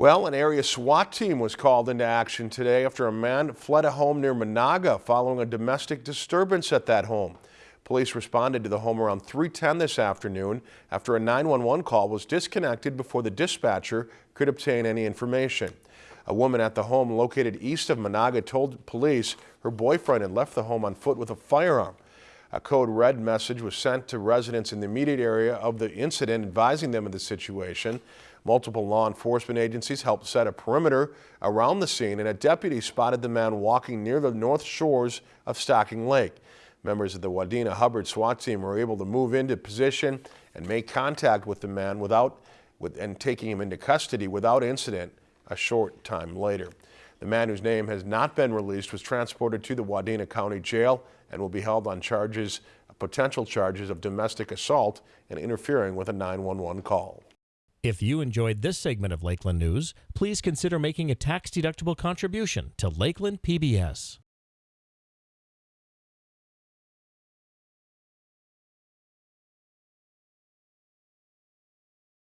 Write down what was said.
Well, an area SWAT team was called into action today after a man fled a home near Menahga following a domestic disturbance at that home. Police responded to the home around 310 this afternoon after a 911 call was disconnected before the dispatcher could obtain any information. A woman at the home located east of Menahga told police her boyfriend had left the home on foot with a firearm. A code red message was sent to residents in the immediate area of the incident advising them of the situation. Multiple law enforcement agencies helped set a perimeter around the scene and a deputy spotted the man walking near the north shores of Stocking Lake. Members of the Wadena Hubbard SWAT team were able to move into position and make contact with the man without with, and taking him into custody without incident a short time later. The man whose name has not been released was transported to the Wadena County Jail and will be held on charges, potential charges of domestic assault and interfering with a 911 call. If you enjoyed this segment of Lakeland News, please consider making a tax-deductible contribution to Lakeland PBS.